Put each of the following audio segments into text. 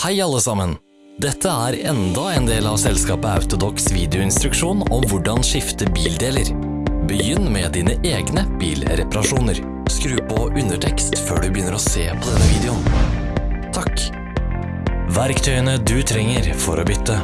Hei alle sammen! Dette er enda en del av selskapet Autodox videoinstruksjon om hvordan skifte bildeler. Begynn med dine egne bilreparasjoner. Skru på undertekst før du begynner å se på denne videoen. Takk. Verktøyene du trenger for å bytte.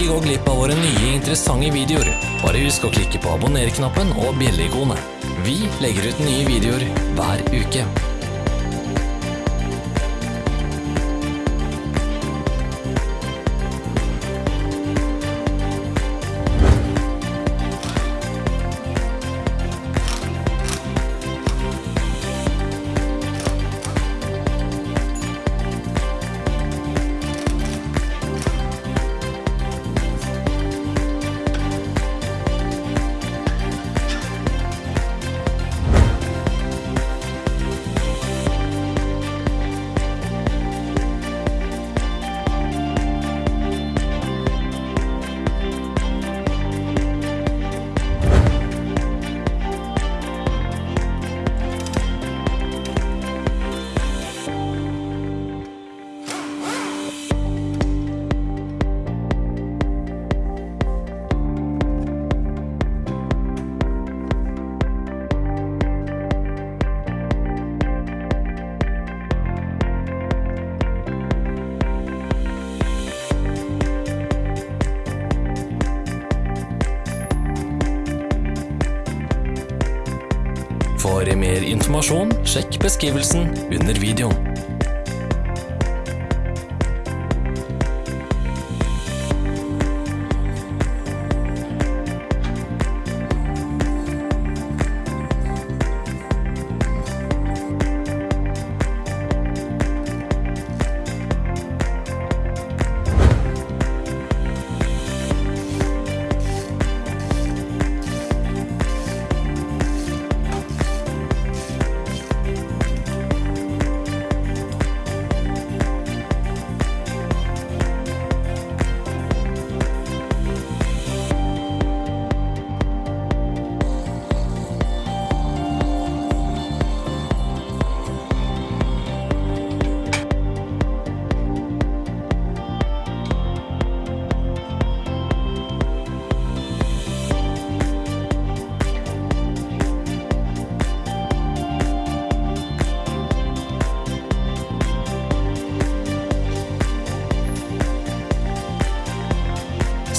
Ikke gå glipp av våre nye interessante videoer. Bare husk å klikke på abonner-knappen og bjelle-ikonet. Vi legger ut nye videoer hver uke. For mer informasjon, sjekk beskrivelsen under videoen.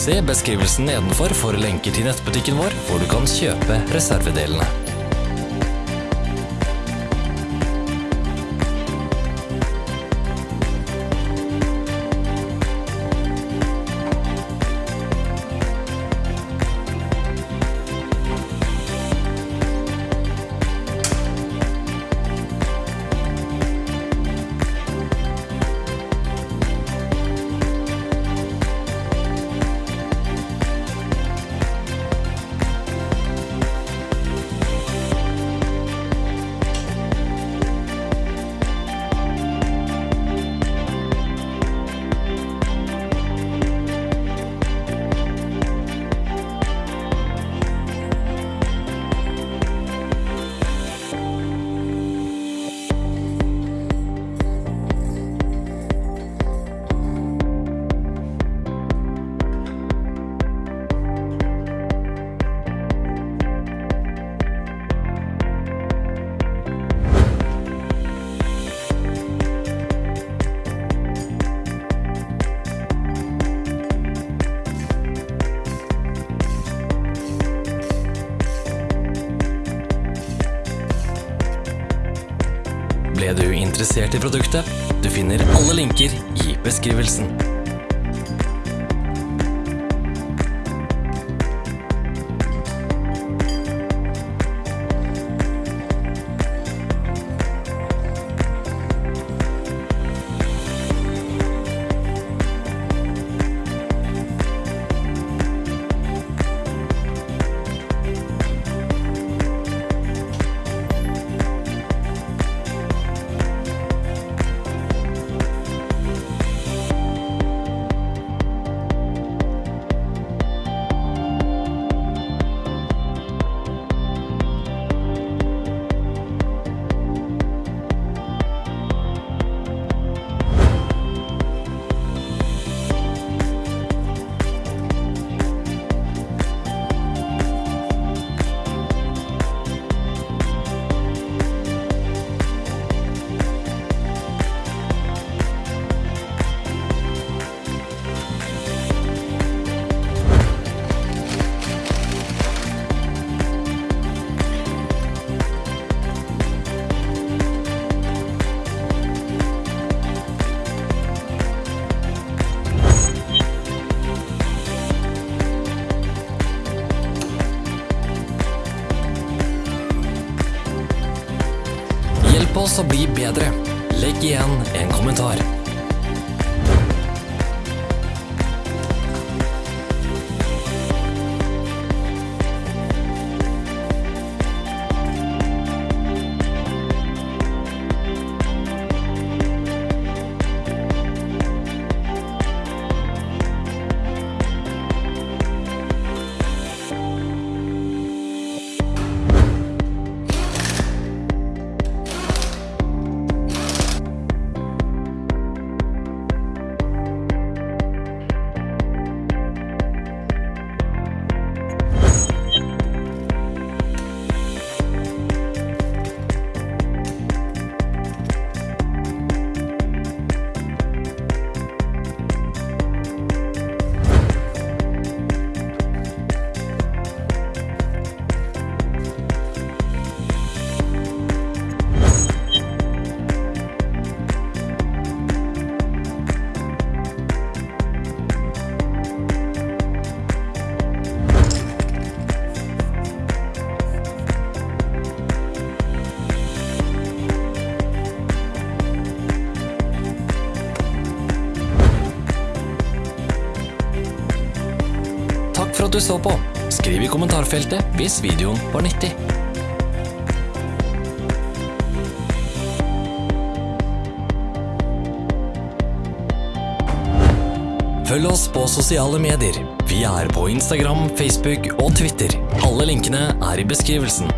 Se beskrivelsen nedenfor for lenker til nettbutikken vår, hvor du kan kjøpe reservedelene. Interessert i produktet. Du finner alle linker i beskrivelsen. Oss å bli bedre. Legg igjen en kommentar. At du så på. Skriv i kommentarfeltet hvis videoen var nyttig. Følg oss på sosiale medier. Vi er på Instagram, Facebook og Twitter. Alle linkene er i beskrivelsen.